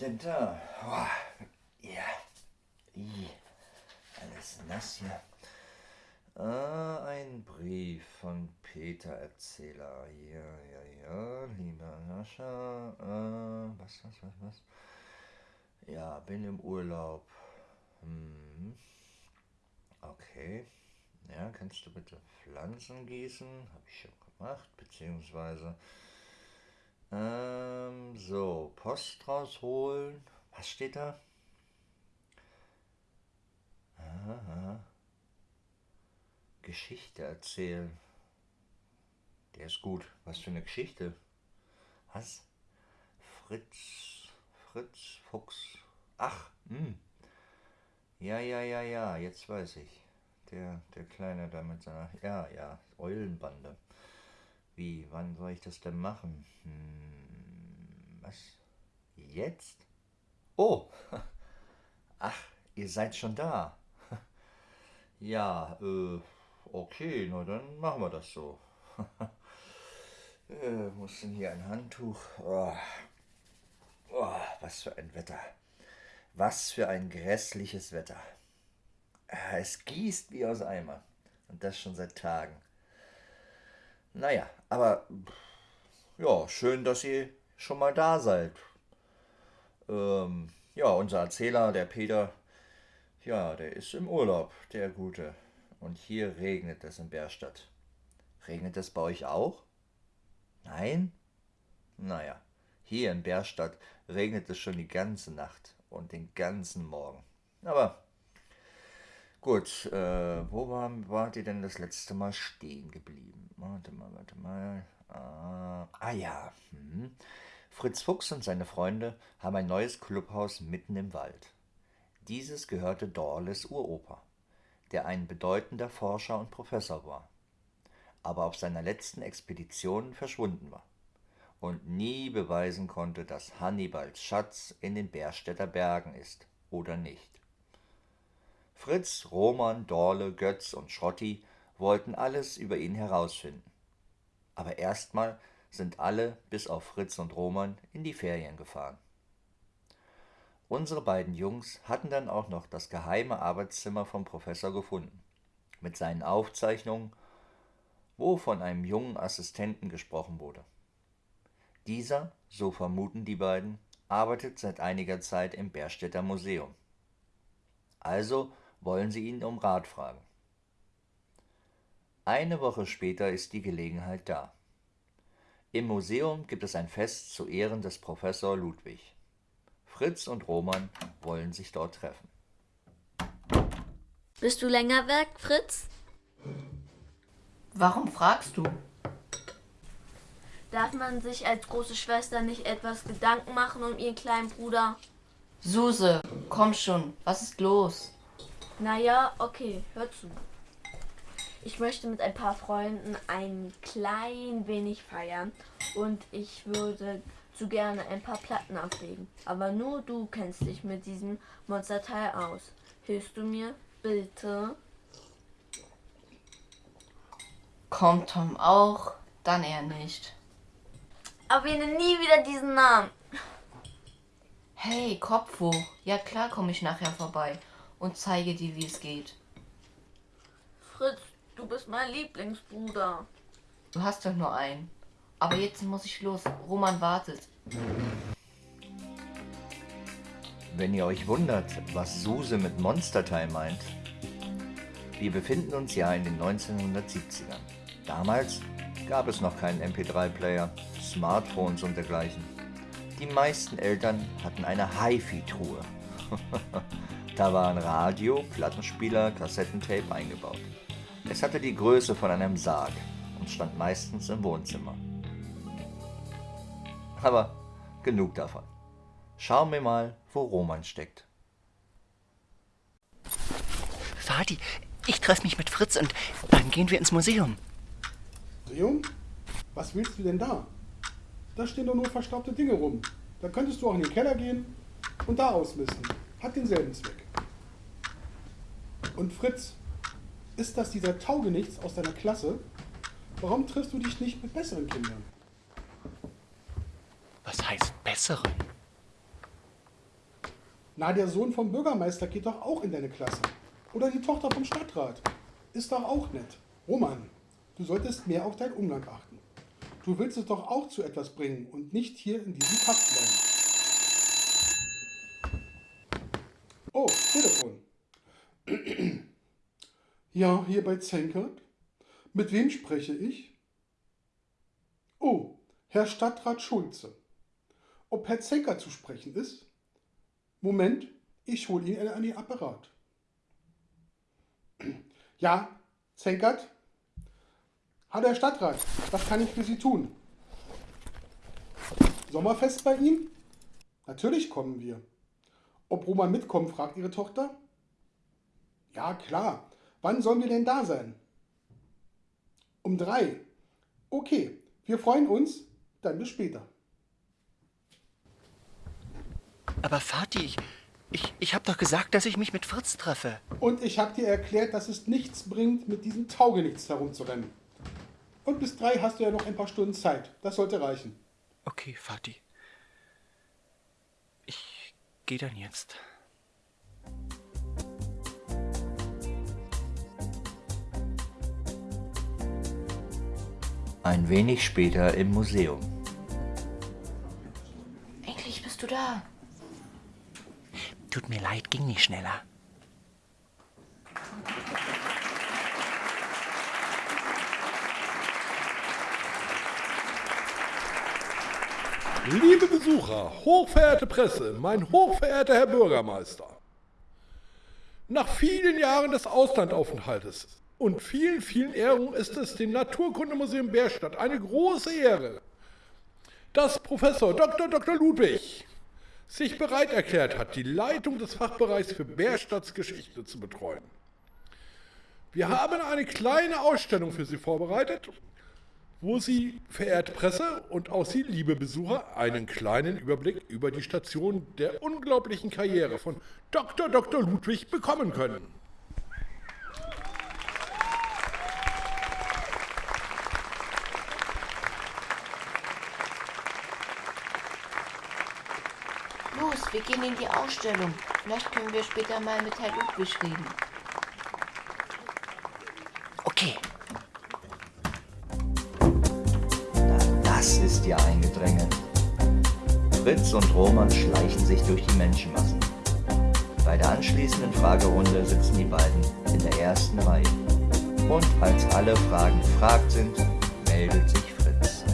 denn da? Oh. Ja. I. Alles nass hier. Ah, ein Brief von Peter Erzähler. Ja, ja, ja, lieber Nascha. Äh, was, was, was, was? Ja, bin im Urlaub. Hm. Okay. Ja, kannst du bitte Pflanzen gießen? Habe ich schon gemacht, beziehungsweise. Ähm, so, Post rausholen. Was steht da? Aha. Geschichte erzählen. Der ist gut. Was für eine Geschichte? Was? Fritz, Fritz, Fuchs. Ach, hm. Ja, ja, ja, ja, jetzt weiß ich. Der, der Kleine da mit seiner, ja, ja, Eulenbande. Wie, wann soll ich das denn machen? Hm, was? Jetzt? Oh! Ach, ihr seid schon da. Ja, äh, okay, na dann machen wir das so. äh, muss denn hier ein Handtuch? Oh. Oh, was für ein Wetter. Was für ein grässliches Wetter. Es gießt wie aus Eimer. Und das schon seit Tagen. Naja, aber ja, schön, dass ihr schon mal da seid. Ähm, ja, unser Erzähler, der Peter, ja, der ist im Urlaub, der Gute. Und hier regnet es in Bärstadt. Regnet es bei euch auch? Nein? Naja, hier in Bärstadt regnet es schon die ganze Nacht und den ganzen Morgen. Aber gut, äh, wo war, wart ihr denn das letzte Mal stehen geblieben? Warte mal, warte mal. Ah, ah ja. Hm. Fritz Fuchs und seine Freunde haben ein neues Clubhaus mitten im Wald. Dieses gehörte Dorles Uropa, der ein bedeutender Forscher und Professor war, aber auf seiner letzten Expedition verschwunden war und nie beweisen konnte, dass Hannibals Schatz in den Bärstädter Bergen ist oder nicht. Fritz, Roman, Dorle, Götz und Schrotti wollten alles über ihn herausfinden. Aber erstmal sind alle, bis auf Fritz und Roman, in die Ferien gefahren. Unsere beiden Jungs hatten dann auch noch das geheime Arbeitszimmer vom Professor gefunden, mit seinen Aufzeichnungen, wo von einem jungen Assistenten gesprochen wurde. Dieser, so vermuten die beiden, arbeitet seit einiger Zeit im Bärstädter Museum. Also wollen sie ihn um Rat fragen. Eine Woche später ist die Gelegenheit da. Im Museum gibt es ein Fest zu Ehren des Professor Ludwig. Fritz und Roman wollen sich dort treffen. Bist du länger weg, Fritz? Warum fragst du? Darf man sich als große Schwester nicht etwas Gedanken machen um ihren kleinen Bruder? Suse, komm schon, was ist los? Naja, okay, hör zu. Ich möchte mit ein paar Freunden ein klein wenig feiern und ich würde zu gerne ein paar Platten auflegen. Aber nur du kennst dich mit diesem Monsterteil aus. Hilfst du mir? Bitte? Kommt Tom auch? Dann eher nicht. Aber wir nennen nie wieder diesen Namen. Hey, Kopf hoch. Ja klar komme ich nachher vorbei und zeige dir, wie es geht. Fritz, du bist mein Lieblingsbruder. Du hast doch nur einen. Aber jetzt muss ich los. Roman wartet. Wenn ihr euch wundert, was Suse mit Monsterteil meint, wir befinden uns ja in den 1970ern. Damals gab es noch keinen MP3-Player, Smartphones und dergleichen. Die meisten Eltern hatten eine HiFi-Truhe. da waren Radio, Plattenspieler, Kassettentape eingebaut. Es hatte die Größe von einem Sarg und stand meistens im Wohnzimmer. Aber genug davon. Schauen wir mal, wo Roman steckt. Vati, ich treffe mich mit Fritz und dann gehen wir ins Museum. Museum? Was willst du denn da? Da stehen doch nur verstaubte Dinge rum. Da könntest du auch in den Keller gehen und da ausmisten. Hat denselben Zweck. Und Fritz, ist das dieser Taugenichts aus deiner Klasse? Warum triffst du dich nicht mit besseren Kindern? Was heißt besseren? Na, der Sohn vom Bürgermeister geht doch auch in deine Klasse. Oder die Tochter vom Stadtrat. Ist doch auch nett. Roman, du solltest mehr auf deinen Umgang achten. Du willst es doch auch zu etwas bringen und nicht hier in diesem Kaff bleiben. Oh, Telefon. Ja, hier bei Zenkert. Mit wem spreche ich? Oh, Herr Stadtrat Schulze. Ob Herr Zenkert zu sprechen ist? Moment, ich hole ihn an den Apparat. Ja, Zenkert? Hallo Herr Stadtrat, was kann ich für Sie tun? Sommerfest bei Ihnen? Natürlich kommen wir. Ob Roman mitkommt, fragt Ihre Tochter. Ja, klar. Wann sollen wir denn da sein? Um drei. Okay, wir freuen uns. Dann bis später. Aber Vati, ich, ich, ich habe doch gesagt, dass ich mich mit Fritz treffe. Und ich habe dir erklärt, dass es nichts bringt, mit diesem Taugenichts herumzurennen. Und bis drei hast du ja noch ein paar Stunden Zeit. Das sollte reichen. Okay, Vati. Ich gehe dann jetzt. Ein wenig später im Museum. Endlich bist du da. Tut mir leid, ging nicht schneller. Liebe Besucher, hochverehrte Presse, mein hochverehrter Herr Bürgermeister. Nach vielen Jahren des Auslandaufenthaltes und vielen, vielen Ehrungen ist es dem Naturkundemuseum Bärstadt eine große Ehre, dass Professor Dr. Dr. Ludwig sich bereit erklärt hat, die Leitung des Fachbereichs für Bärstadts Geschichte zu betreuen. Wir haben eine kleine Ausstellung für Sie vorbereitet, wo Sie, verehrte Presse und auch Sie, liebe Besucher, einen kleinen Überblick über die Station der unglaublichen Karriere von Dr. Dr. Ludwig bekommen können. Los, wir gehen in die Ausstellung. Vielleicht können wir später mal mit Herrn Ludwig reden. Okay. Ist ja ein Gedränge. Fritz und Roman schleichen sich durch die Menschenmassen. Bei der anschließenden Fragerunde sitzen die beiden in der ersten Reihe. Und als alle Fragen gefragt sind, meldet sich Fritz.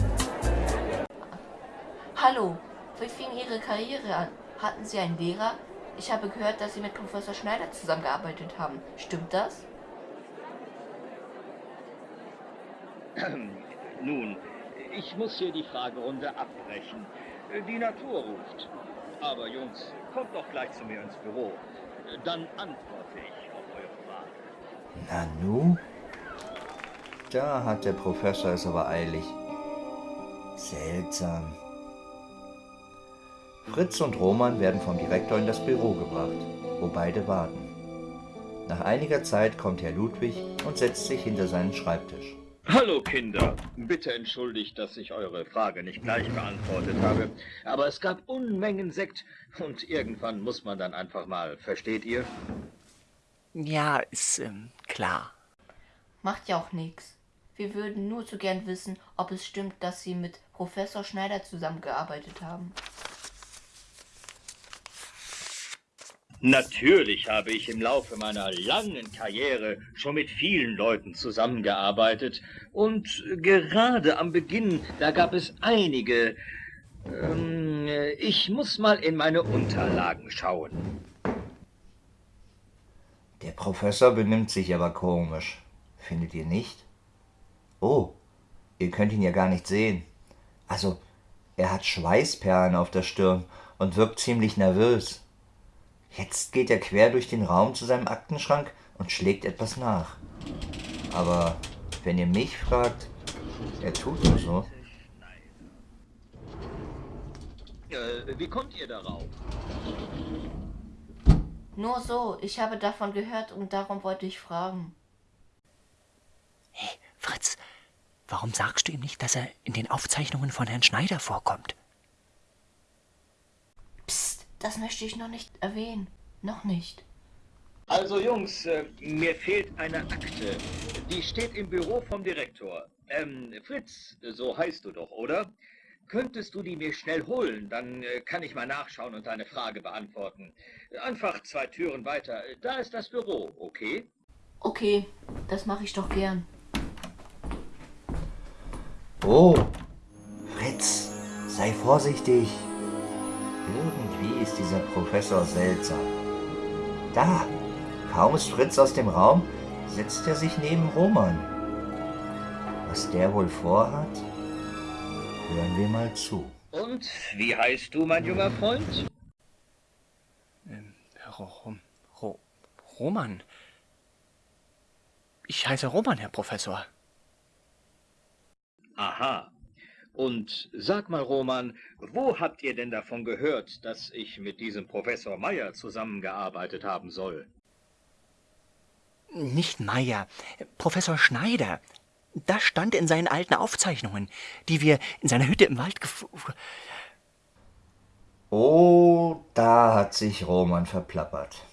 Hallo, wie fing Ihre Karriere an? Hatten Sie einen Lehrer? Ich habe gehört, dass Sie mit Professor Schneider zusammengearbeitet haben. Stimmt das? Nun, ich muss hier die Fragerunde abbrechen. Die Natur ruft. Aber Jungs, kommt doch gleich zu mir ins Büro. Dann antworte ich auf eure Frage. Nanu? Da hat der Professor es aber eilig. Seltsam. Fritz und Roman werden vom Direktor in das Büro gebracht, wo beide warten. Nach einiger Zeit kommt Herr Ludwig und setzt sich hinter seinen Schreibtisch. Hallo Kinder, bitte entschuldigt, dass ich eure Frage nicht gleich beantwortet habe, aber es gab Unmengen Sekt und irgendwann muss man dann einfach mal, versteht ihr? Ja, ist ähm, klar. Macht ja auch nichts. Wir würden nur zu gern wissen, ob es stimmt, dass Sie mit Professor Schneider zusammengearbeitet haben. Natürlich habe ich im Laufe meiner langen Karriere schon mit vielen Leuten zusammengearbeitet und gerade am Beginn, da gab es einige. Ähm, ich muss mal in meine Unterlagen schauen. Der Professor benimmt sich aber komisch. Findet ihr nicht? Oh, ihr könnt ihn ja gar nicht sehen. Also, er hat Schweißperlen auf der Stirn und wirkt ziemlich nervös. Jetzt geht er quer durch den Raum zu seinem Aktenschrank und schlägt etwas nach. Aber wenn ihr mich fragt, er tut nur so. Äh, wie kommt ihr darauf? Nur so, ich habe davon gehört und darum wollte ich fragen. Hey, Fritz, Warum sagst du ihm nicht, dass er in den Aufzeichnungen von Herrn Schneider vorkommt? Das möchte ich noch nicht erwähnen. Noch nicht. Also Jungs, äh, mir fehlt eine Akte. Die steht im Büro vom Direktor. Ähm, Fritz, so heißt du doch, oder? Könntest du die mir schnell holen, dann äh, kann ich mal nachschauen und deine Frage beantworten. Einfach zwei Türen weiter. Da ist das Büro, okay? Okay, das mache ich doch gern. Oh, Fritz, sei vorsichtig. Irgendwie ist dieser Professor seltsam. Da, kaum ist Fritz aus dem Raum, setzt er sich neben Roman. Was der wohl vorhat? Hören wir mal zu. Und wie heißt du, mein junger Freund? Ähm, Ro Ro Roman. Ich heiße Roman, Herr Professor. Aha. Und sag mal, Roman, wo habt ihr denn davon gehört, dass ich mit diesem Professor Meyer zusammengearbeitet haben soll? Nicht Meyer, Professor Schneider. Das stand in seinen alten Aufzeichnungen, die wir in seiner Hütte im Wald gef... Oh, da hat sich Roman verplappert.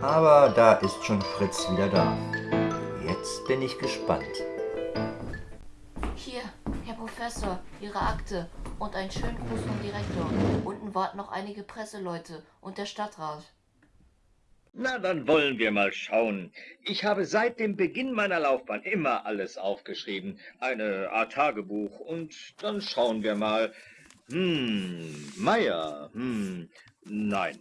Aber da ist schon Fritz wieder da. Jetzt bin ich gespannt. Hier, Herr Professor, Ihre Akte und einen schönen Gruß vom Direktor. Unten warten noch einige Presseleute und der Stadtrat. Na, dann wollen wir mal schauen. Ich habe seit dem Beginn meiner Laufbahn immer alles aufgeschrieben. Eine Art Tagebuch. Und dann schauen wir mal. Hm, Meier. Hm, nein.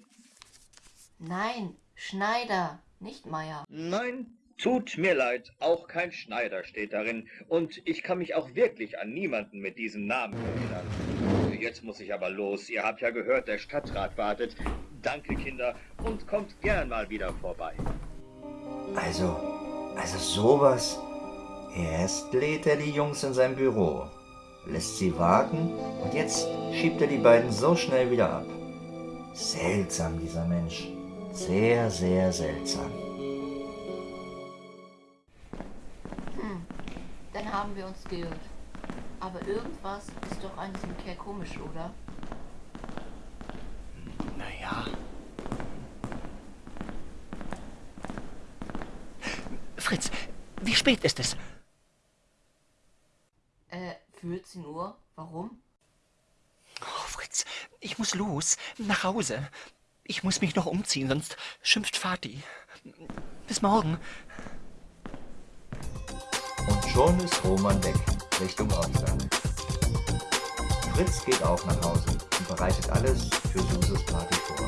Nein, Schneider, nicht Meier. Nein, tut mir leid. Auch kein Schneider steht darin. Und ich kann mich auch wirklich an niemanden mit diesem Namen erinnern. Jetzt muss ich aber los. Ihr habt ja gehört, der Stadtrat wartet. Danke, Kinder, und kommt gern mal wieder vorbei. Also, also sowas. Erst lädt er die Jungs in sein Büro, lässt sie warten und jetzt schiebt er die beiden so schnell wieder ab. Seltsam, dieser Mensch. Sehr, sehr seltsam. Haben wir uns geirrt. Aber irgendwas ist doch an diesem Kerl komisch, oder? Naja. Fritz, wie spät ist es? Äh, 14 Uhr? Warum? Oh, Fritz, ich muss los, nach Hause. Ich muss mich noch umziehen, sonst schimpft Vati. Bis morgen. Schon ist Roman weg, Richtung Ortstag. Fritz geht auch nach Hause und bereitet alles für Suses Party vor.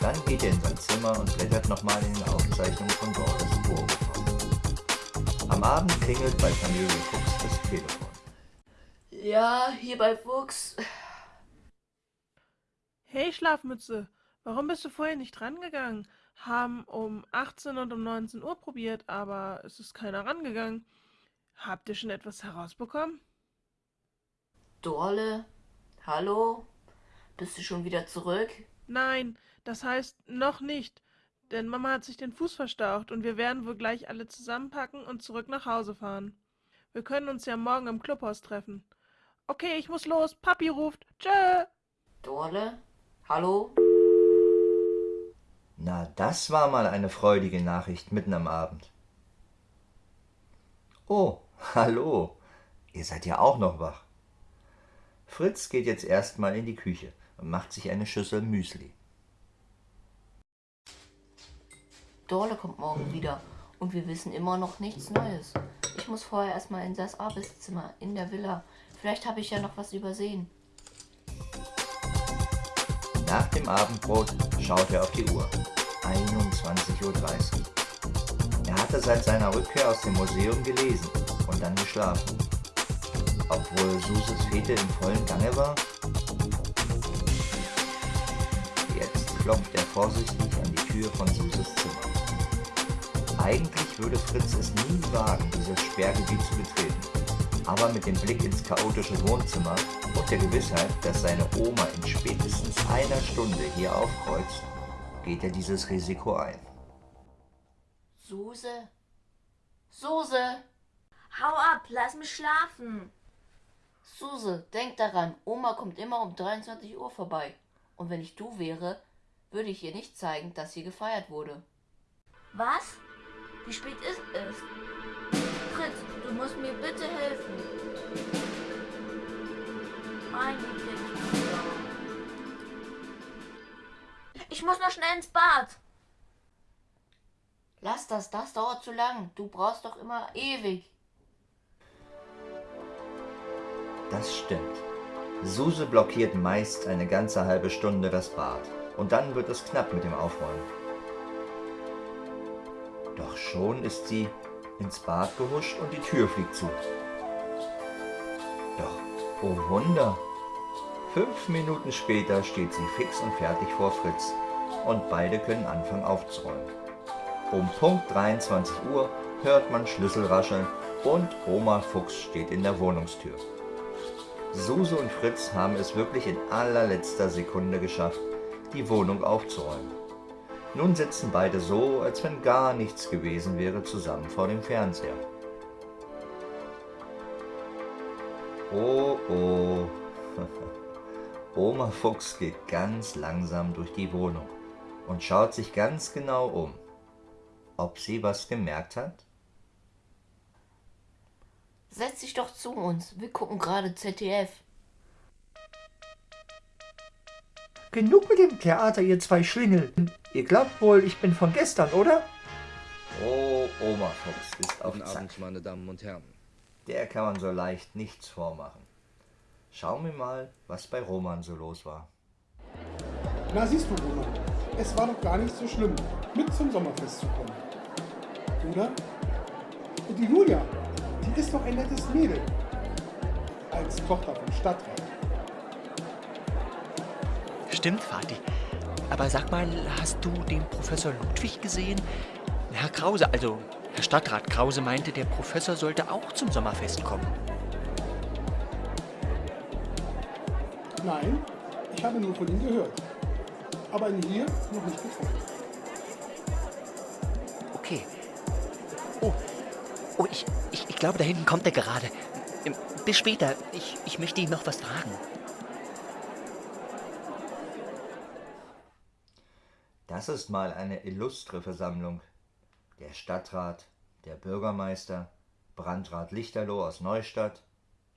Dann geht er in sein Zimmer und blättert nochmal in den Aufzeichnungen von Doris Burgefort. Am Abend klingelt bei Familie Fuchs das Telefon. Ja, hier bei Fuchs. Hey Schlafmütze, warum bist du vorher nicht rangegangen? Haben um 18 und um 19 Uhr probiert, aber es ist keiner rangegangen. Habt ihr schon etwas herausbekommen? Dorle? Hallo? Bist du schon wieder zurück? Nein, das heißt noch nicht. Denn Mama hat sich den Fuß verstaucht und wir werden wohl gleich alle zusammenpacken und zurück nach Hause fahren. Wir können uns ja morgen im Clubhaus treffen. Okay, ich muss los. Papi ruft. Tschö. Dorle? Hallo? Na, das war mal eine freudige Nachricht mitten am Abend. Oh, hallo. Ihr seid ja auch noch wach. Fritz geht jetzt erstmal in die Küche und macht sich eine Schüssel Müsli. Dorle kommt morgen wieder und wir wissen immer noch nichts Neues. Ich muss vorher erstmal in das Arbeitszimmer in der Villa. Vielleicht habe ich ja noch was übersehen. Nach dem Abendbrot schaut er auf die Uhr. 21.30 Uhr. Er hatte seit seiner Rückkehr aus dem Museum gelesen und dann geschlafen. Obwohl Suses Fete im vollen Gange war. Jetzt klopft er vorsichtig an die Tür von Suses Zimmer. Eigentlich würde Fritz es nie wagen, dieses Sperrgebiet zu betreten. Aber mit dem Blick ins chaotische Wohnzimmer und der Gewissheit, dass seine Oma in spätestens einer Stunde hier aufkreuzt, geht er dieses Risiko ein. Suse? Suse! Hau ab, lass mich schlafen. Suse, denk daran, Oma kommt immer um 23 Uhr vorbei. Und wenn ich du wäre, würde ich ihr nicht zeigen, dass hier gefeiert wurde. Was? Wie spät ist es? Fritz, du musst mir bitte helfen. Mein Lieblingsbruder. Ich muss noch schnell ins Bad. Lass das, das dauert zu lang. Du brauchst doch immer ewig. Das stimmt. Suse blockiert meist eine ganze halbe Stunde das Bad. Und dann wird es knapp mit dem Aufräumen. Doch schon ist sie ins Bad gehuscht und die Tür fliegt zu. Doch, oh Wunder! Fünf Minuten später steht sie fix und fertig vor Fritz und beide können anfangen aufzuräumen. Um Punkt 23 Uhr hört man Schlüssel rascheln und Oma Fuchs steht in der Wohnungstür. Suse und Fritz haben es wirklich in allerletzter Sekunde geschafft, die Wohnung aufzuräumen. Nun sitzen beide so, als wenn gar nichts gewesen wäre, zusammen vor dem Fernseher. Oh oh. Oma Fuchs geht ganz langsam durch die Wohnung und schaut sich ganz genau um. Ob sie was gemerkt hat? Setz dich doch zu uns. Wir gucken gerade ZDF. Genug mit dem Theater, ihr zwei Schlingel. Ihr glaubt wohl, ich bin von gestern, oder? Oh, Oma Fuchs ist auf Guten Zack. Abend, meine Damen und Herren. Der kann man so leicht nichts vormachen. Schauen wir mal, was bei Roman so los war. Na siehst du, Bruno, es war doch gar nicht so schlimm, mit zum Sommerfest zu kommen. Oder? Und die Julia, die ist doch ein nettes Mädel. Als Tochter vom Stadtrat. Stimmt, Vati. Aber sag mal, hast du den Professor Ludwig gesehen? Herr Krause, also Herr Stadtrat Krause meinte, der Professor sollte auch zum Sommerfest kommen. Nein, ich habe nur von ihm gehört. Aber ihn hier noch nicht gefunden. Okay. Oh, oh ich, glaube, da hinten kommt er gerade. Ähm, Bis später. Ich, ich möchte ihn noch was fragen. Das ist mal eine illustre Versammlung. Der Stadtrat, der Bürgermeister, Brandrat Lichterloh aus Neustadt,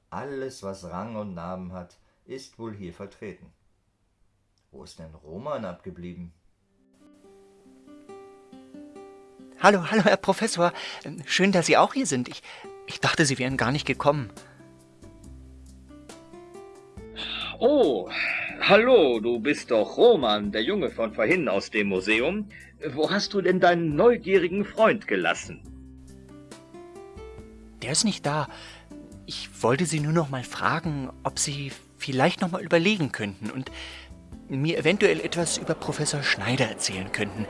alles, was Rang und Namen hat, ist wohl hier vertreten. Wo ist denn Roman abgeblieben? Hallo, hallo, Herr Professor. Ähm, Schön, dass Sie auch hier sind. Ich, ich dachte, Sie wären gar nicht gekommen. Oh, hallo, du bist doch Roman, der Junge von vorhin aus dem Museum. Wo hast du denn deinen neugierigen Freund gelassen? Der ist nicht da. Ich wollte Sie nur noch mal fragen, ob Sie vielleicht noch mal überlegen könnten und mir eventuell etwas über Professor Schneider erzählen könnten.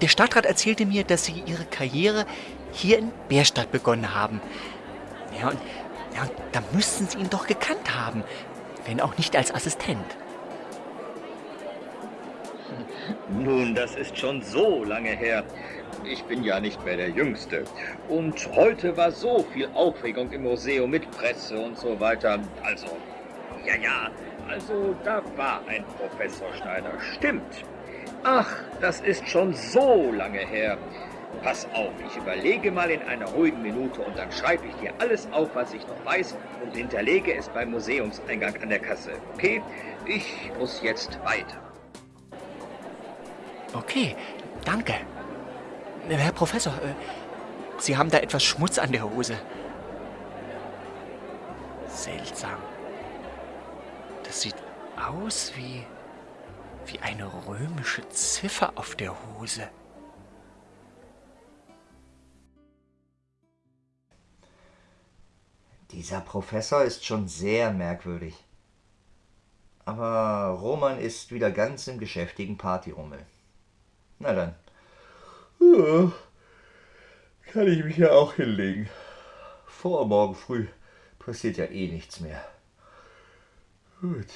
Der Stadtrat erzählte mir, dass Sie Ihre Karriere hier in Bärstadt begonnen haben. Ja, und, ja, da müssten Sie ihn doch gekannt haben, wenn auch nicht als Assistent. Nun, das ist schon so lange her. Ich bin ja nicht mehr der Jüngste. Und heute war so viel Aufregung im Museum mit Presse und so weiter. Also, ja, ja, also da war ein Professor Schneider. Stimmt. Ach, das ist schon so lange her. Pass auf, ich überlege mal in einer ruhigen Minute und dann schreibe ich dir alles auf, was ich noch weiß und hinterlege es beim Museumseingang an der Kasse. Okay? Ich muss jetzt weiter. Okay, danke. Herr Professor, äh, Sie haben da etwas Schmutz an der Hose. Seltsam. Das sieht aus wie wie eine römische Ziffer auf der Hose. Dieser Professor ist schon sehr merkwürdig. Aber Roman ist wieder ganz im geschäftigen Partyrummel. Na dann. Ja, Kann ich mich ja auch hinlegen. Vor morgen früh passiert ja eh nichts mehr. Gut.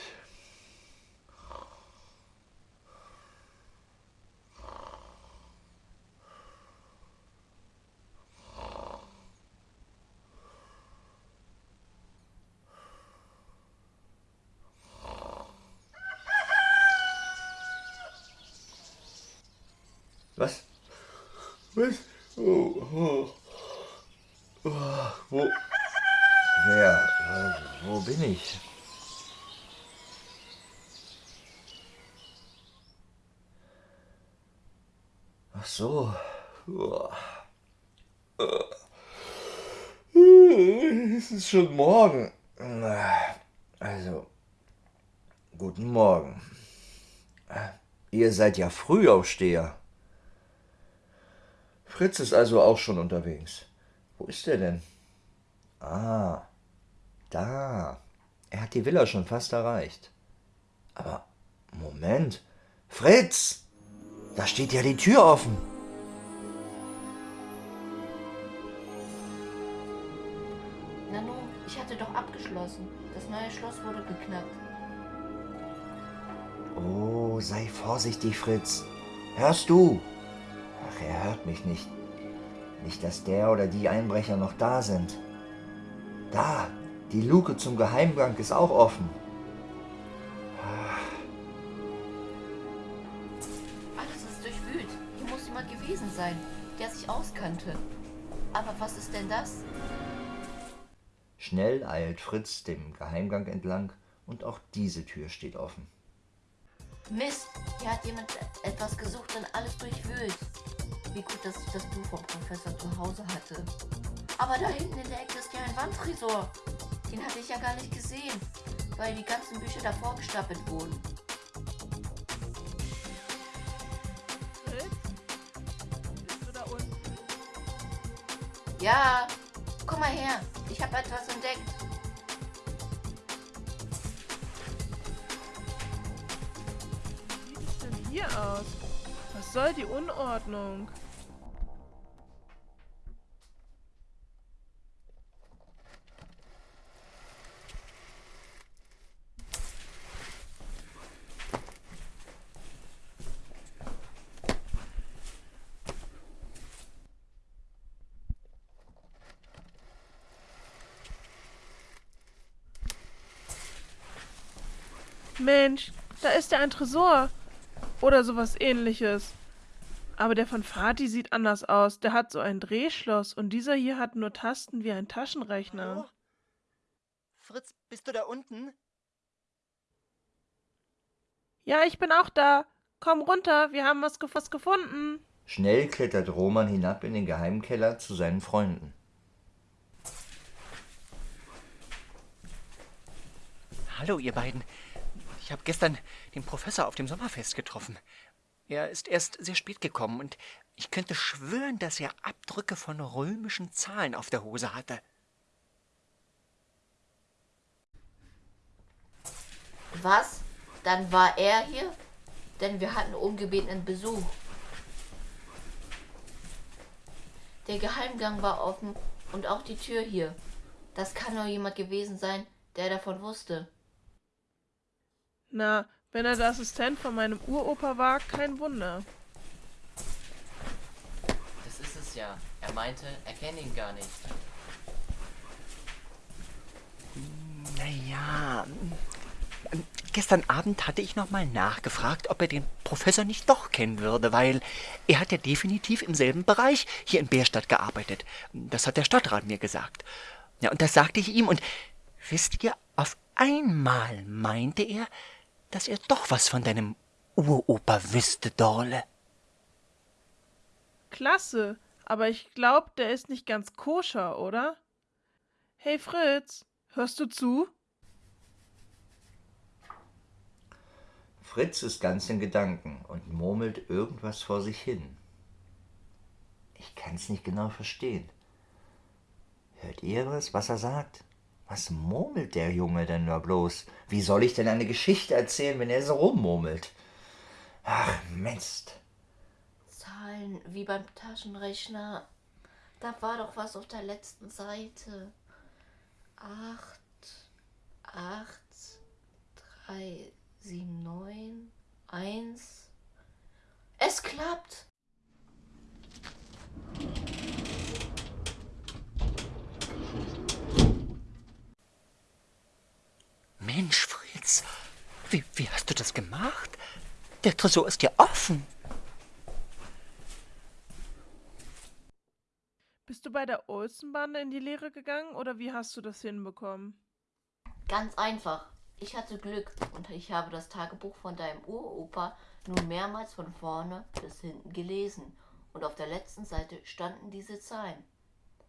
Was? Was? Oh, oh. Oh, wo? Wer? Wo bin ich? Ach so. Es ist schon morgen. Also, guten Morgen. Ihr seid ja Frühaufsteher. Fritz ist also auch schon unterwegs. Wo ist er denn? Ah, da. Er hat die Villa schon fast erreicht. Aber Moment. Fritz! Da steht ja die Tür offen. Nanu, ich hatte doch abgeschlossen. Das neue Schloss wurde geknackt. Oh, sei vorsichtig, Fritz. Hörst du? Ach, er hört mich nicht. Nicht, dass der oder die Einbrecher noch da sind. Da, die Luke zum Geheimgang ist auch offen. Alles ist durchwühlt. Hier muss jemand gewesen sein, der sich auskannte. Aber was ist denn das? Schnell eilt Fritz dem Geheimgang entlang und auch diese Tür steht offen. Mist, hier hat jemand etwas gesucht und alles durchwühlt. Wie gut, dass ich das Buch vom Professor zu Hause hatte. Aber da hinten in der Ecke ist ja ein Wandtresor. Den hatte ich ja gar nicht gesehen, weil die ganzen Bücher davor gestapelt wurden. Ja, komm mal her. Ich habe etwas entdeckt. Wie sieht es denn hier aus? Was soll die Unordnung? Mensch, da ist ja ein Tresor. Oder sowas ähnliches. Aber der von Fatih sieht anders aus. Der hat so ein Drehschloss und dieser hier hat nur Tasten wie ein Taschenrechner. Hallo? Fritz, bist du da unten? Ja, ich bin auch da. Komm runter, wir haben was, was gefunden. Schnell klettert Roman hinab in den Geheimkeller zu seinen Freunden. Hallo, ihr beiden. Ich habe gestern den Professor auf dem Sommerfest getroffen. Er ist erst sehr spät gekommen und ich könnte schwören, dass er Abdrücke von römischen Zahlen auf der Hose hatte. Was? Dann war er hier? Denn wir hatten ungebetenen Besuch. Der Geheimgang war offen und auch die Tür hier. Das kann nur jemand gewesen sein, der davon wusste. Na, wenn er der Assistent von meinem Uropa war, kein Wunder. Das ist es ja. Er meinte, er kenne ihn gar nicht. Naja, gestern Abend hatte ich nochmal nachgefragt, ob er den Professor nicht doch kennen würde, weil er hat ja definitiv im selben Bereich hier in Bärstadt gearbeitet. Das hat der Stadtrat mir gesagt. Ja, und das sagte ich ihm und wisst ihr, auf einmal meinte er, dass er doch was von deinem Uropa wüsste, Dorle. Klasse, aber ich glaube, der ist nicht ganz koscher, oder? Hey Fritz, hörst du zu? Fritz ist ganz in Gedanken und murmelt irgendwas vor sich hin. Ich kann's nicht genau verstehen. Hört ihr was, was er sagt? Was murmelt der Junge denn da bloß? Wie soll ich denn eine Geschichte erzählen, wenn er so rummurmelt? Ach, Mist. Zahlen wie beim Taschenrechner. Da war doch was auf der letzten Seite. Acht, acht, drei, sieben, neun, eins. Es klappt! Mensch, Fritz, wie, wie hast du das gemacht? Der Tresor ist ja offen. Bist du bei der Olsenbande in die Lehre gegangen oder wie hast du das hinbekommen? Ganz einfach. Ich hatte Glück und ich habe das Tagebuch von deinem Uropa nun mehrmals von vorne bis hinten gelesen und auf der letzten Seite standen diese Zahlen.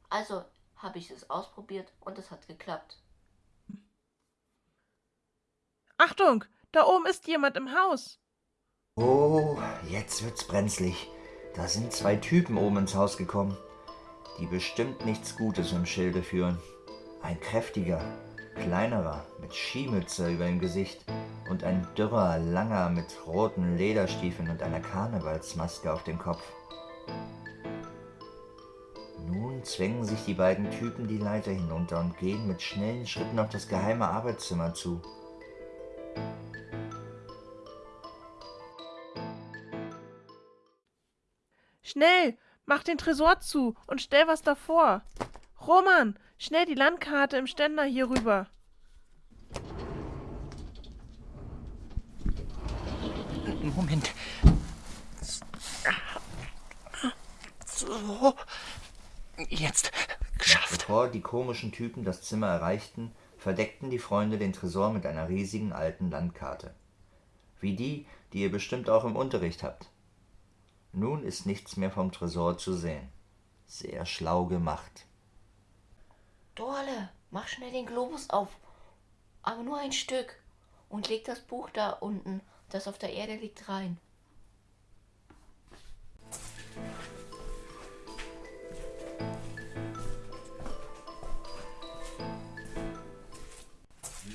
Also habe ich es ausprobiert und es hat geklappt. Achtung, da oben ist jemand im Haus. Oh, jetzt wird's brenzlig. Da sind zwei Typen oben ins Haus gekommen, die bestimmt nichts Gutes im Schilde führen. Ein kräftiger, kleinerer, mit Skimütze über dem Gesicht und ein dürrer, langer mit roten Lederstiefeln und einer Karnevalsmaske auf dem Kopf. Nun zwängen sich die beiden Typen die Leiter hinunter und gehen mit schnellen Schritten auf das geheime Arbeitszimmer zu. Schnell, mach den Tresor zu und stell was davor. Roman, schnell die Landkarte im Ständer hier rüber. Moment. So. Jetzt. Geschafft. Bevor die komischen Typen das Zimmer erreichten, verdeckten die Freunde den Tresor mit einer riesigen alten Landkarte. Wie die, die ihr bestimmt auch im Unterricht habt. Nun ist nichts mehr vom Tresor zu sehen. Sehr schlau gemacht. Dorle, mach schnell den Globus auf. Aber nur ein Stück. Und leg das Buch da unten, das auf der Erde liegt, rein.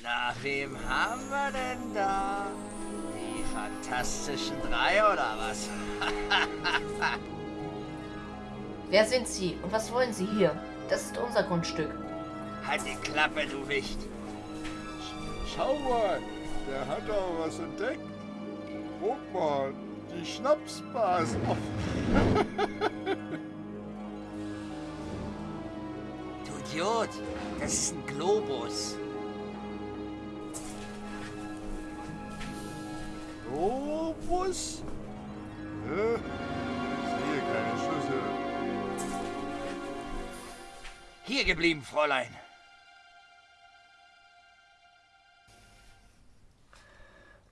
Na, wem haben wir denn da? Fantastischen drei oder was? Wer sind Sie und was wollen Sie hier? Das ist unser Grundstück. halt die Klappe, du Wicht. Schau mal, der hat doch was entdeckt. Guck mal, die Schnapsbars. Du Idiot, das ist ein Globus. Globus? Hä? Ich sehe keine Schlüssel. Hier geblieben, Fräulein.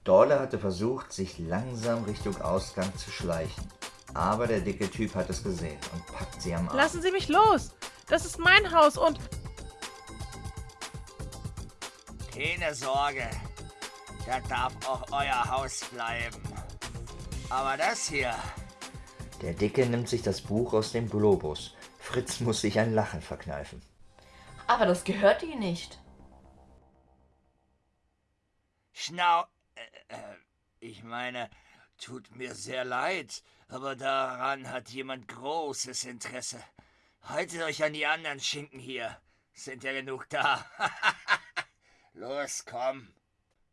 Dorle hatte versucht, sich langsam Richtung Ausgang zu schleichen. Aber der dicke Typ hat es gesehen und packt sie am Arm. Lassen Sie mich los. Das ist mein Haus und Keine Sorge. Das darf auch euer Haus bleiben. Aber das hier, Der Dicke nimmt sich das Buch aus dem Globus. Fritz muss sich ein Lachen verkneifen. Aber das gehört Ihnen nicht. Schnau... Äh, äh, ich meine, tut mir sehr leid, aber daran hat jemand großes Interesse. Haltet euch an die anderen Schinken hier. Sind ja genug da. Los, komm.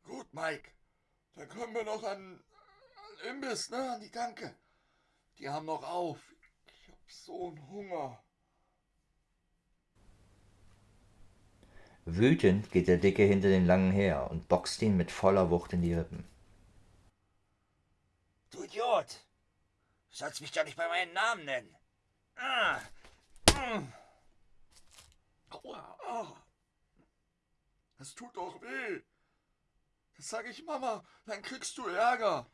Gut, Mike. Dann können wir noch an, an Imbiss, ne? An die Tanke. Die haben noch auf. Ich hab so einen Hunger. Wütend geht der Dicke hinter den Langen her und boxt ihn mit voller Wucht in die Rippen. Du Idiot! Du sollst mich doch nicht bei meinem Namen nennen. Ah. Mm. Aua, ah. Das tut doch weh. Das sag ich Mama, dann kriegst du Ärger.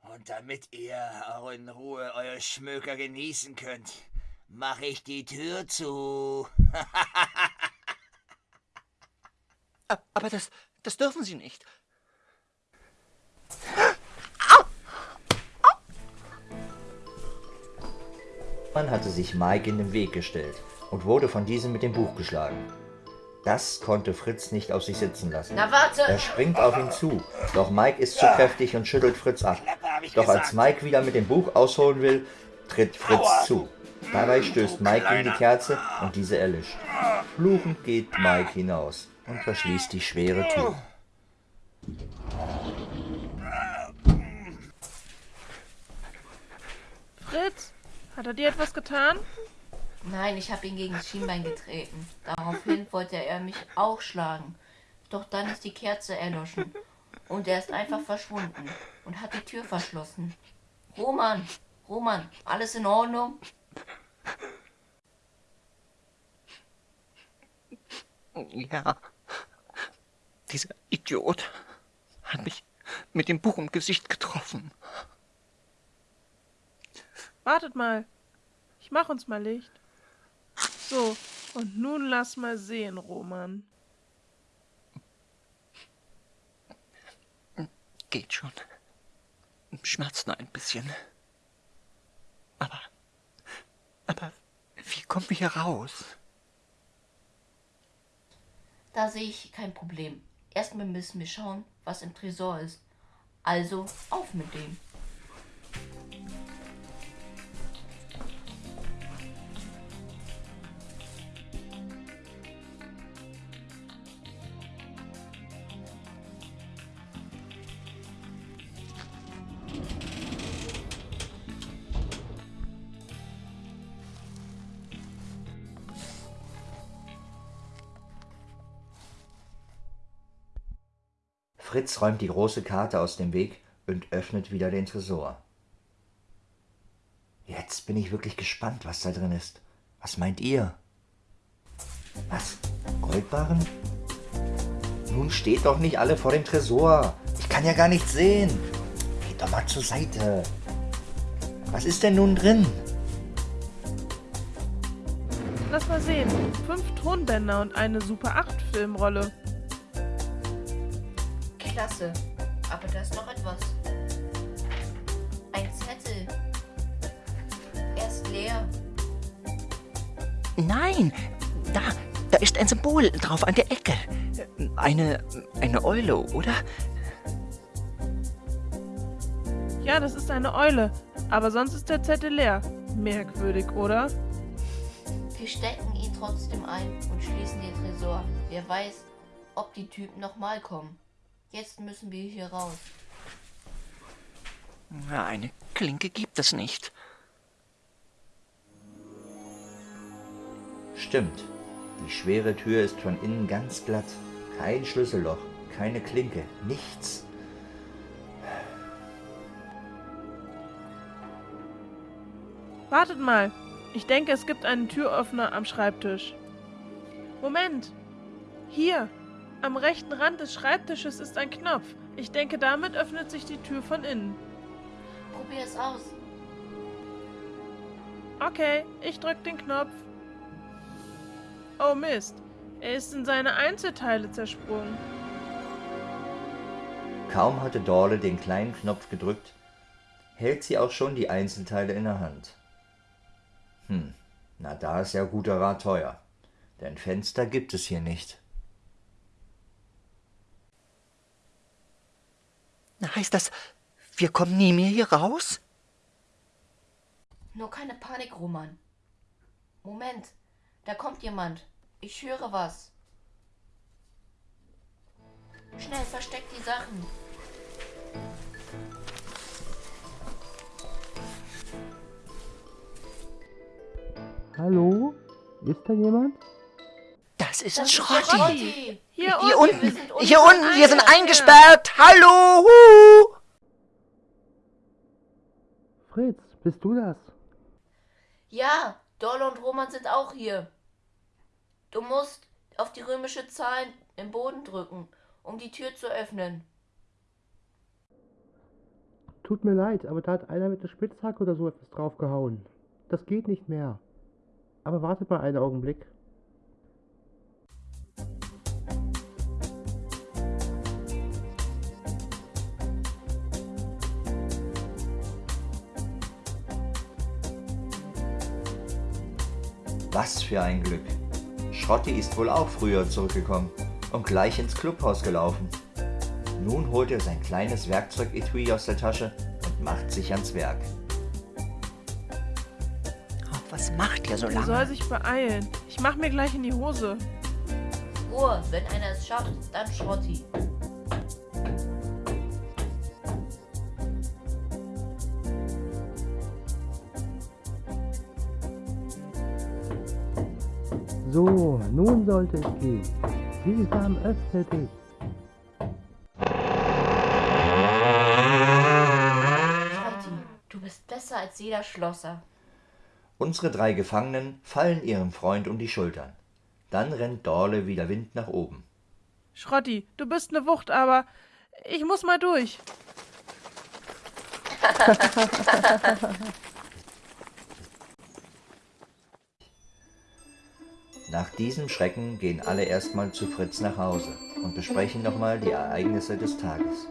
Und damit ihr auch in Ruhe eure Schmöker genießen könnt, mache ich die Tür zu. Aber das, das dürfen Sie nicht. Man hatte sich Mike in den Weg gestellt und wurde von diesem mit dem Buch geschlagen. Das konnte Fritz nicht auf sich sitzen lassen. Na warte! Er springt auf ihn zu, doch Mike ist zu kräftig und schüttelt Fritz ab. Doch als Mike wieder mit dem Buch ausholen will, tritt Fritz zu. Dabei stößt Mike gegen die Kerze und diese erlischt. Fluchend geht Mike hinaus und verschließt die schwere Tür. Fritz, hat er dir etwas getan? Nein, ich habe ihn gegen das Schienbein getreten. Daraufhin wollte er mich auch schlagen. Doch dann ist die Kerze erloschen. Und er ist einfach verschwunden und hat die Tür verschlossen. Roman, Roman, alles in Ordnung? Ja, dieser Idiot hat mich mit dem Buch im Gesicht getroffen. Wartet mal, ich mach uns mal Licht. So, und nun lass mal sehen, Roman. Geht schon. Schmerzt nur ein bisschen. Aber. Aber wie kommen wir hier raus? Da sehe ich kein Problem. Erstmal müssen wir schauen, was im Tresor ist. Also auf mit dem. Fritz räumt die große Karte aus dem Weg und öffnet wieder den Tresor. Jetzt bin ich wirklich gespannt, was da drin ist. Was meint ihr? Was? Goldbarren? Nun steht doch nicht alle vor dem Tresor. Ich kann ja gar nichts sehen. Geht doch mal zur Seite. Was ist denn nun drin? Lass mal sehen. Fünf Tonbänder und eine Super 8 Filmrolle. Klasse. Aber da ist noch etwas. Ein Zettel. Er ist leer. Nein, da, da ist ein Symbol drauf an der Ecke. Eine, eine Eule, oder? Ja, das ist eine Eule. Aber sonst ist der Zettel leer. Merkwürdig, oder? Wir stecken ihn trotzdem ein und schließen den Tresor. Wer weiß, ob die Typen nochmal kommen. Jetzt müssen wir hier raus. Na, eine Klinke gibt es nicht. Stimmt. Die schwere Tür ist von innen ganz glatt. Kein Schlüsselloch, keine Klinke, nichts. Wartet mal. Ich denke, es gibt einen Türöffner am Schreibtisch. Moment. Hier. Am rechten Rand des Schreibtisches ist ein Knopf. Ich denke, damit öffnet sich die Tür von innen. Probier es aus. Okay, ich drück den Knopf. Oh Mist. Er ist in seine Einzelteile zersprungen. Kaum hatte Dorle den kleinen Knopf gedrückt, hält sie auch schon die Einzelteile in der Hand. Hm, na da ist ja guter Rat teuer. Denn Fenster gibt es hier nicht. Heißt das, wir kommen nie mehr hier raus? Nur keine Panik, Roman. Moment, da kommt jemand. Ich höre was. Schnell, versteck die Sachen. Hallo? Ist da jemand? Das ist Das ist Schrotti. Hier, Hier unten. unten, wir sind hier unten wir sind eingesperrt. Hallo. Hu. Fritz, bist du das? Ja, Dolle und Roman sind auch hier. Du musst auf die römische Zahl im Boden drücken, um die Tür zu öffnen. Tut mir leid, aber da hat einer mit der Spitzhacke oder so etwas draufgehauen. Das geht nicht mehr. Aber wartet mal einen Augenblick. Was für ein Glück. Schrotti ist wohl auch früher zurückgekommen und gleich ins Clubhaus gelaufen. Nun holt er sein kleines Werkzeug-Etui aus der Tasche und macht sich ans Werk. Oh, was macht ihr so Er soll lange? sich beeilen. Ich mach mir gleich in die Hose. Ruhe, wenn einer es schafft, dann Schrotti. Nun sollte es gehen. Sesam, öffne dich. Schrotti, du bist besser als jeder Schlosser. Unsere drei Gefangenen fallen ihrem Freund um die Schultern. Dann rennt Dorle wie der Wind nach oben. Schrotti, du bist ne Wucht, aber ich muss mal durch. Nach diesem Schrecken gehen alle erstmal zu Fritz nach Hause und besprechen nochmal die Ereignisse des Tages.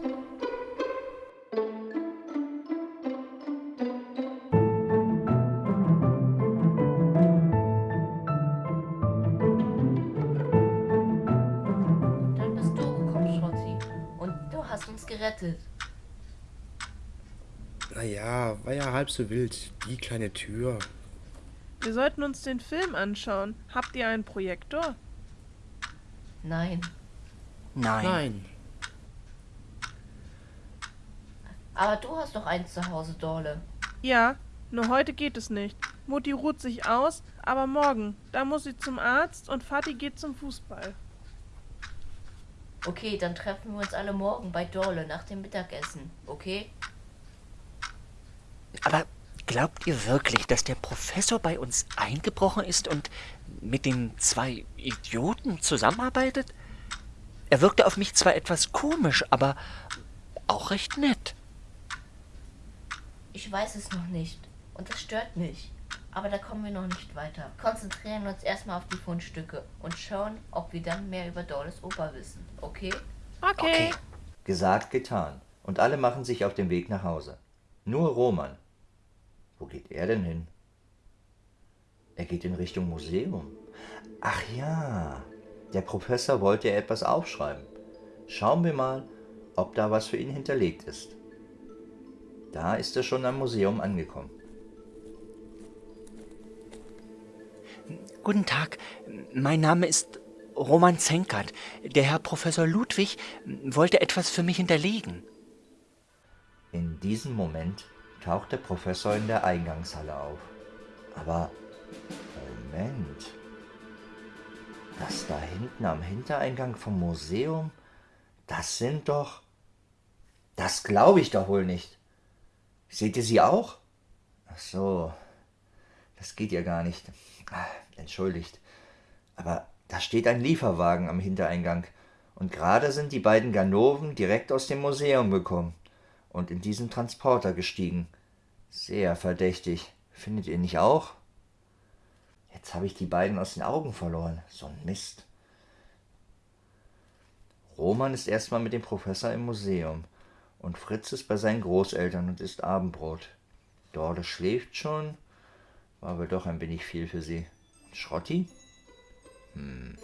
Dann bist du gekommen, Schrotti. Und du hast uns gerettet. Naja, war ja halb so wild. Die kleine Tür. Wir sollten uns den Film anschauen. Habt ihr einen Projektor? Nein. Nein. Nein. Aber du hast doch eins zu Hause, Dorle. Ja, nur heute geht es nicht. Mutti ruht sich aus, aber morgen, da muss sie zum Arzt und Vati geht zum Fußball. Okay, dann treffen wir uns alle morgen bei Dorle nach dem Mittagessen, okay? Aber glaubt ihr wirklich, dass der Professor bei uns eingebrochen ist und mit den zwei Idioten zusammenarbeitet? Er wirkte auf mich zwar etwas komisch, aber auch recht nett. Ich weiß es noch nicht. Und das stört mich. Aber da kommen wir noch nicht weiter. Konzentrieren wir uns erstmal auf die Fundstücke und schauen, ob wir dann mehr über Dorles Oper wissen, okay? Okay. Gesagt, getan. Und alle machen sich auf den Weg nach Hause. Nur Roman. Wo geht er denn hin? Er geht in Richtung Museum. Ach ja, der Professor wollte ja etwas aufschreiben. Schauen wir mal, ob da was für ihn hinterlegt ist. Da ist er schon am Museum angekommen. Guten Tag, mein Name ist Roman Zenkert. Der Herr Professor Ludwig wollte etwas für mich hinterlegen. In diesem Moment taucht der Professor in der Eingangshalle auf. Aber Moment. Das da hinten am Hintereingang vom Museum, das sind doch... Das glaube ich doch wohl nicht. Seht ihr sie auch? Ach so, das geht ja gar nicht. Ah, Entschuldigt. Aber da steht ein Lieferwagen am Hintereingang. Und gerade sind die beiden Ganoven direkt aus dem Museum gekommen und in diesen Transporter gestiegen. Sehr verdächtig. Findet ihr nicht auch? Jetzt habe ich die beiden aus den Augen verloren. So ein Mist. Roman ist erstmal mit dem Professor im Museum und Fritz ist bei seinen Großeltern und isst Abendbrot. Dorle schläft schon, war aber doch ein wenig viel für sie. Schrotti? Hm.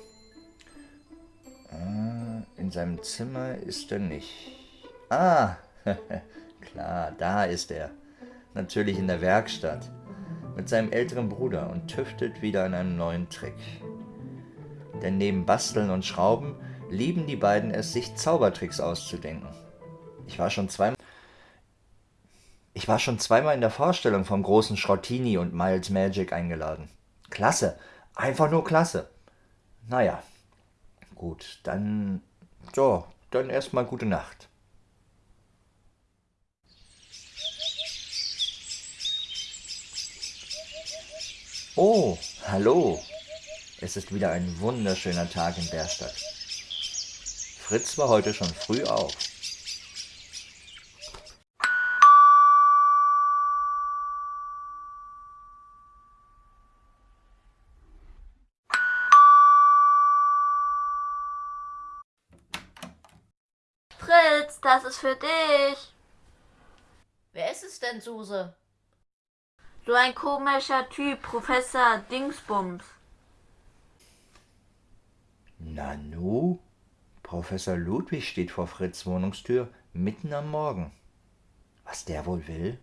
Ah, in seinem Zimmer ist er nicht. Ah, klar, da ist er. Natürlich in der Werkstatt. Mit seinem älteren Bruder und tüftelt wieder an einem neuen Trick. Denn neben Basteln und Schrauben lieben die beiden es, sich Zaubertricks auszudenken. Ich war schon zweimal. Ich war schon zweimal in der Vorstellung vom großen Schrottini und Miles Magic eingeladen. Klasse, einfach nur klasse. Naja, gut, dann. So, dann erstmal gute Nacht. Oh, hallo. Es ist wieder ein wunderschöner Tag in Bärstadt. Fritz war heute schon früh auf. Fritz, das ist für dich. Wer ist es denn, Suse? So ein komischer Typ, Professor Dingsbums. Nanu? Professor Ludwig steht vor Fritz Wohnungstür mitten am Morgen. Was der wohl will?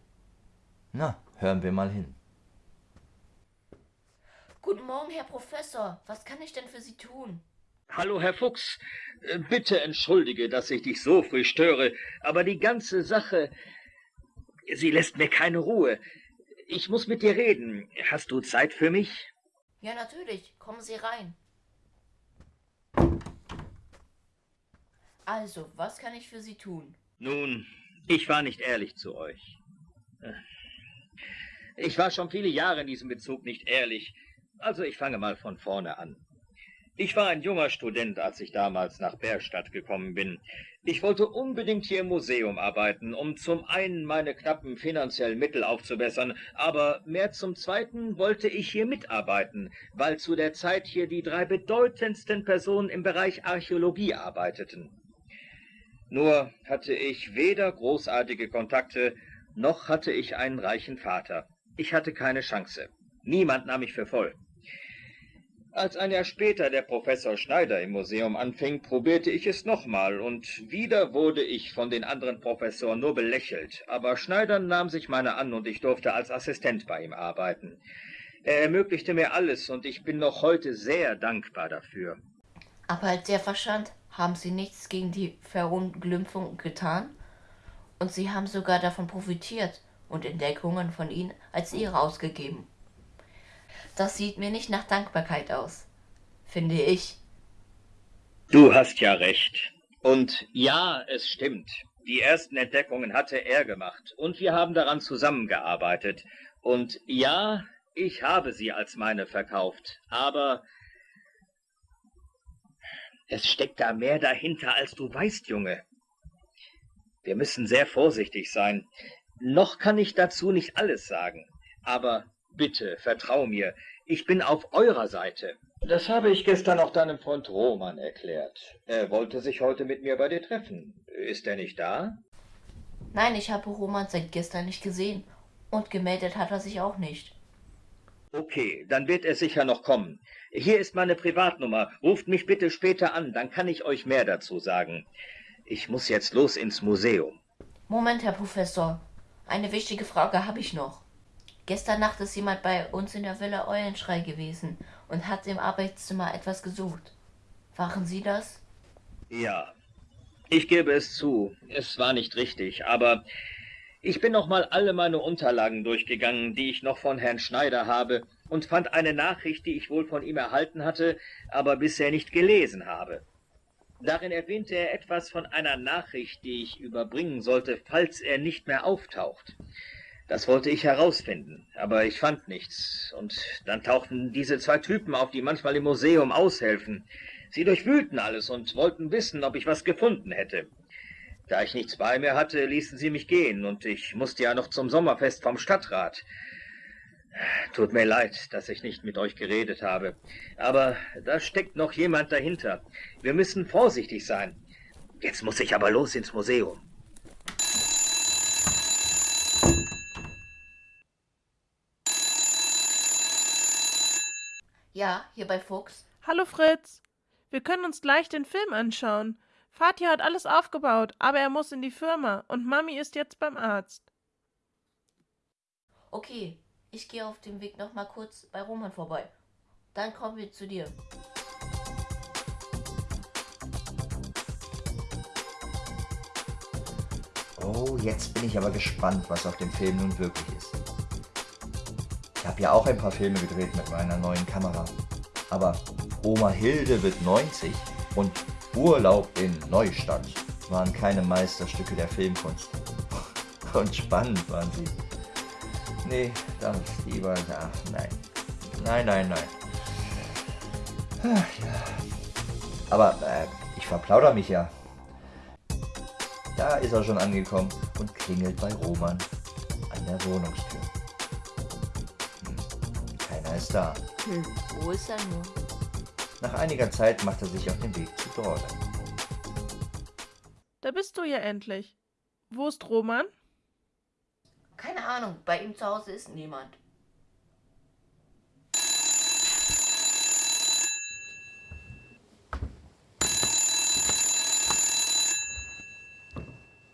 Na, hören wir mal hin. Guten Morgen, Herr Professor. Was kann ich denn für Sie tun? Hallo, Herr Fuchs. Äh, Bitte entschuldige, dass ich dich so früh störe, aber die ganze Sache, sie lässt mir keine Ruhe. Ich muss mit dir reden. Hast du Zeit für mich? Ja, natürlich. Kommen Sie rein. Also, was kann ich für Sie tun? Nun, ich war nicht ehrlich zu euch. Ich war schon viele Jahre in diesem Bezug nicht ehrlich. Also ich fange mal von vorne an. Ich war ein junger Student, als ich damals nach Bergstadt gekommen bin. Ich wollte unbedingt hier im Museum arbeiten, um zum einen meine knappen finanziellen Mittel aufzubessern, aber mehr zum zweiten wollte ich hier mitarbeiten, weil zu der Zeit hier die drei bedeutendsten Personen im Bereich Archäologie arbeiteten. Nur hatte ich weder großartige Kontakte, noch hatte ich einen reichen Vater. Ich hatte keine Chance. Niemand nahm mich für voll. Als ein Jahr später der Professor Schneider im Museum anfing, probierte ich es nochmal, und wieder wurde ich von den anderen Professoren nur belächelt. Aber Schneider nahm sich meiner an, und ich durfte als Assistent bei ihm arbeiten. Er ermöglichte mir alles, und ich bin noch heute sehr dankbar dafür. Aber als er verstand, haben sie nichts gegen die Verunglimpfung getan? Und sie haben sogar davon profitiert und Entdeckungen von ihnen als ihre ausgegeben. Das sieht mir nicht nach Dankbarkeit aus, finde ich. Du hast ja recht. Und ja, es stimmt. Die ersten Entdeckungen hatte er gemacht und wir haben daran zusammengearbeitet. Und ja, ich habe sie als meine verkauft. Aber es steckt da mehr dahinter, als du weißt, Junge. Wir müssen sehr vorsichtig sein. Noch kann ich dazu nicht alles sagen. Aber bitte, vertrau mir, ich bin auf eurer Seite. Das habe ich gestern auch deinem Freund Roman erklärt. Er wollte sich heute mit mir bei dir treffen. Ist er nicht da? Nein, ich habe Roman seit gestern nicht gesehen. Und gemeldet hat er sich auch nicht. Okay, dann wird er sicher noch kommen. Hier ist meine Privatnummer. Ruft mich bitte später an, dann kann ich euch mehr dazu sagen. Ich muss jetzt los ins Museum. Moment, Herr Professor. Eine wichtige Frage habe ich noch. Gestern Nacht ist jemand bei uns in der Villa Eulenschrei gewesen und hat im Arbeitszimmer etwas gesucht. Waren Sie das? Ja, ich gebe es zu. Es war nicht richtig, aber ich bin noch mal alle meine Unterlagen durchgegangen, die ich noch von Herrn Schneider habe, und fand eine Nachricht, die ich wohl von ihm erhalten hatte, aber bisher nicht gelesen habe. Darin erwähnte er etwas von einer Nachricht, die ich überbringen sollte, falls er nicht mehr auftaucht. Das wollte ich herausfinden, aber ich fand nichts. Und dann tauchten diese zwei Typen auf, die manchmal im Museum aushelfen. Sie durchwühlten alles und wollten wissen, ob ich was gefunden hätte. Da ich nichts bei mir hatte, ließen sie mich gehen, und ich musste ja noch zum Sommerfest vom Stadtrat. Tut mir leid, dass ich nicht mit euch geredet habe. Aber da steckt noch jemand dahinter. Wir müssen vorsichtig sein. Jetzt muss ich aber los ins Museum. Ja, hier bei Fuchs. Hallo Fritz. Wir können uns gleich den Film anschauen. Vati hat alles aufgebaut, aber er muss in die Firma und Mami ist jetzt beim Arzt. Okay, ich gehe auf dem Weg noch mal kurz bei Roman vorbei. Dann kommen wir zu dir. Oh, jetzt bin ich aber gespannt, was auf dem Film nun wirklich ist. Habe ja auch ein paar Filme gedreht mit meiner neuen Kamera. Aber Oma Hilde wird 90 und Urlaub in Neustadt waren keine Meisterstücke der Filmkunst. Und spannend waren sie. Nee, dann lieber, ach nein. Nein, nein, nein. Ach, ja. Aber äh, ich verplauder mich ja. Da ist er schon angekommen und klingelt bei Roman an der Wohnungstür. Keiner ist da. Hm, wo ist er nur? Nach einiger Zeit macht er sich auf den Weg zu Dorle. Da bist du ja endlich. Wo ist Roman? Keine Ahnung, bei ihm zu Hause ist niemand.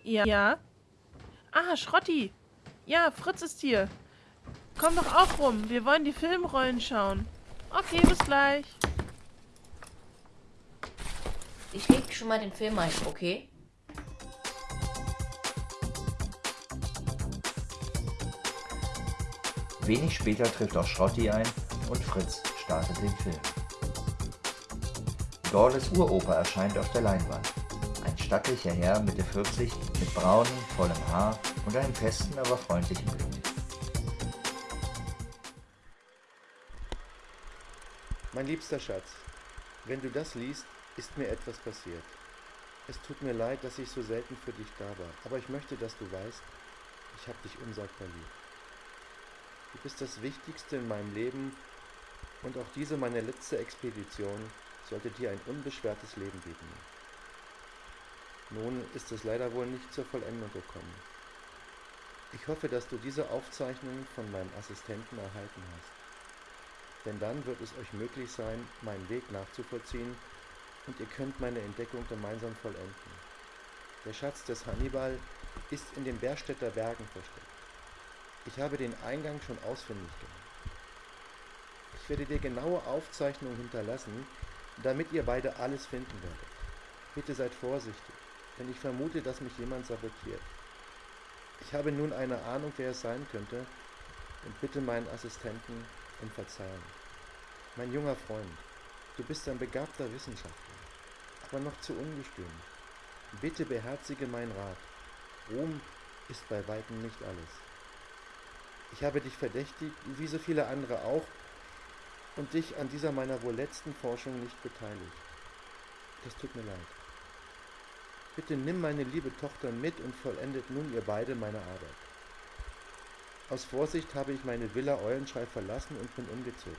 Ja. ja. Ah, Schrotti. Ja, Fritz ist hier. Komm doch auch rum. Wir wollen die Filmrollen schauen. Okay, bis gleich. Ich leg schon mal den Film ein, okay? Wenig später trifft auch Schrotti ein und Fritz startet den Film. Dorles Uroper erscheint auf der Leinwand. Ein stattlicher Herr Mitte 40 mit braunem, vollem Haar und einem festen, aber freundlichen Blick. Mein liebster Schatz, Wenn du das liest, ist mir etwas passiert. Es tut mir leid, dass ich so selten für dich da war, aber ich möchte, dass du weißt, ich habe dich unsagbar lieb. Du bist das Wichtigste in meinem Leben und auch diese meine letzte Expedition sollte dir ein unbeschwertes Leben bieten. Nun ist es leider wohl nicht zur Vollendung gekommen. Ich hoffe, dass du diese Aufzeichnungen von meinem Assistenten erhalten hast. Denn dann wird es euch möglich sein, meinen Weg nachzuvollziehen und ihr könnt meine Entdeckung gemeinsam vollenden. Der Schatz des Hannibal ist in den Berstädter Bergen versteckt. Ich habe den Eingang schon ausfindig gemacht. Ich werde dir genaue Aufzeichnungen hinterlassen, damit ihr beide alles finden werdet. Bitte seid vorsichtig, denn ich vermute, dass mich jemand sabotiert. Ich habe nun eine Ahnung, wer es sein könnte, und bitte meinen Assistenten um Verzeihung. Mein junger Freund, du bist ein begabter Wissenschaftler, aber noch zu ungestüm. Bitte beherzige meinen Rat. Ruhm ist bei weitem nicht alles. Ich habe dich verdächtigt, wie so viele andere auch, und dich an dieser meiner wohl letzten Forschung nicht beteiligt. Das tut mir leid. Bitte nimm meine liebe Tochter mit und vollendet nun ihr beide meine Arbeit. Aus Vorsicht habe ich meine Villa Eulenschrei verlassen und bin umgezogen.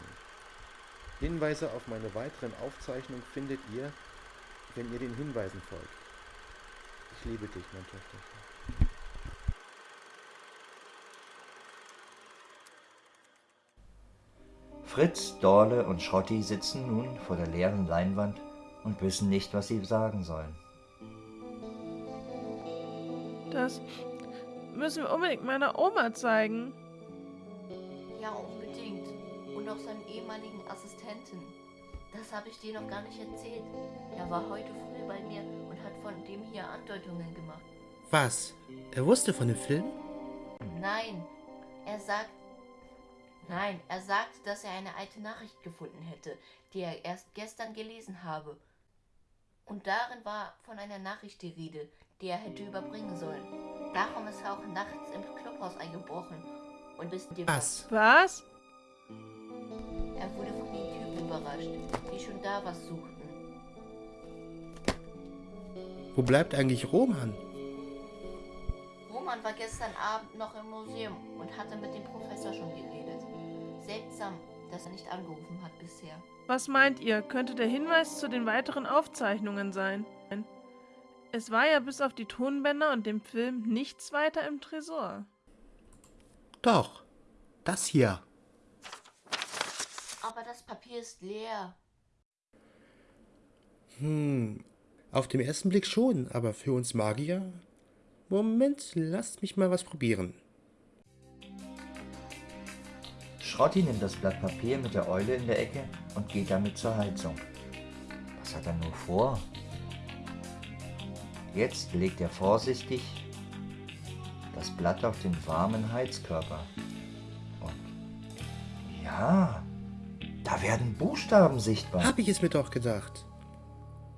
Hinweise auf meine weiteren Aufzeichnungen findet ihr, wenn ihr den Hinweisen folgt. Ich liebe dich, mein Töchterchen. Fritz, Dorle und Schrotti sitzen nun vor der leeren Leinwand und wissen nicht, was sie sagen sollen. Das müssen wir unbedingt meiner Oma zeigen. Ja, unbedingt. Und auch seinem ehemaligen Assistenten. Das habe ich dir noch gar nicht erzählt. Er war heute früh bei mir und hat von dem hier Andeutungen gemacht. Was? Er wusste von dem Film? Nein, er sagt. Nein, er sagt, dass er eine alte Nachricht gefunden hätte, die er erst gestern gelesen habe. Und darin war von einer Nachricht die Rede, die er hätte überbringen sollen. Darum ist er auch nachts im Clubhaus eingebrochen und bis dem Was? Was? Er wurde von den Typen überrascht, die schon da was suchten. Wo bleibt eigentlich Roman? Roman war gestern Abend noch im Museum und hatte mit dem Professor schon geredet. Seltsam, dass er nicht angerufen hat bisher. Was meint ihr, könnte der Hinweis zu den weiteren Aufzeichnungen sein? Es war ja bis auf die Tonbänder und dem Film nichts weiter im Tresor. Doch, das hier. Aber das Papier ist leer. Hm, auf den ersten Blick schon, aber für uns Magier? Moment, lasst mich mal was probieren. Schrotti nimmt das Blatt Papier mit der Eule in der Ecke und geht damit zur Heizung. Was hat er nur vor? Jetzt legt er vorsichtig das Blatt auf den warmen Heizkörper. Und ja, da werden Buchstaben sichtbar. Hab ich es mir doch gedacht.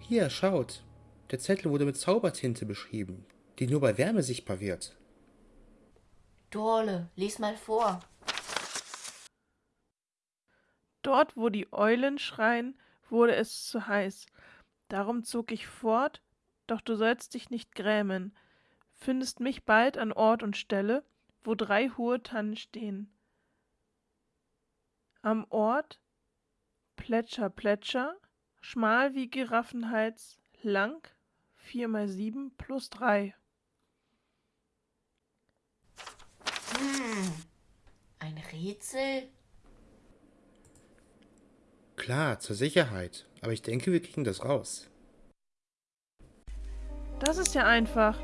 Hier, schaut. Der Zettel wurde mit Zaubertinte beschrieben, die nur bei Wärme sichtbar wird. Dorle, lies mal vor. Dort, wo die Eulen schreien, wurde es zu heiß. Darum zog ich fort, doch du sollst dich nicht grämen. Findest mich bald an Ort und Stelle, wo drei hohe Tannen stehen. Am Ort Plätscher, Plätscher, schmal wie Giraffenhals, lang, vier mal sieben plus drei. Hm, ein Rätsel? Klar, zur Sicherheit. Aber ich denke, wir kriegen das raus. Das ist ja einfach.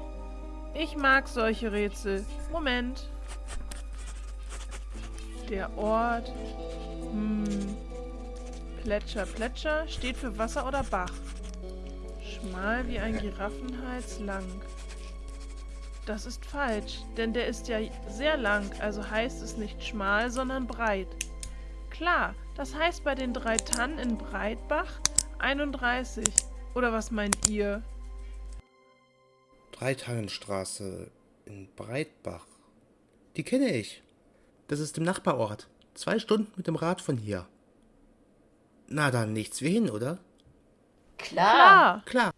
Ich mag solche Rätsel. Moment. Der Ort. Hm. Plätscher, Plätscher steht für Wasser oder Bach. Schmal wie ein Giraffenhals lang. Das ist falsch, denn der ist ja sehr lang, also heißt es nicht schmal, sondern breit. Klar, das heißt bei den drei Tannen in Breitbach 31. Oder was meint ihr? Dreitannenstraße in Breitbach. Die kenne ich. Das ist im Nachbarort. Zwei Stunden mit dem Rad von hier. Na dann nichts wie hin, oder? Klar. Klar.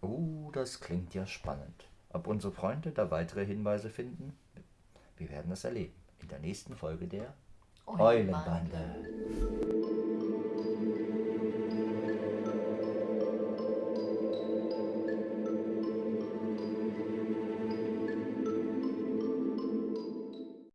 Oh, das klingt ja spannend. Ob unsere Freunde da weitere Hinweise finden? Wir werden es erleben. In der nächsten Folge der Eulenbande. Eulenbande.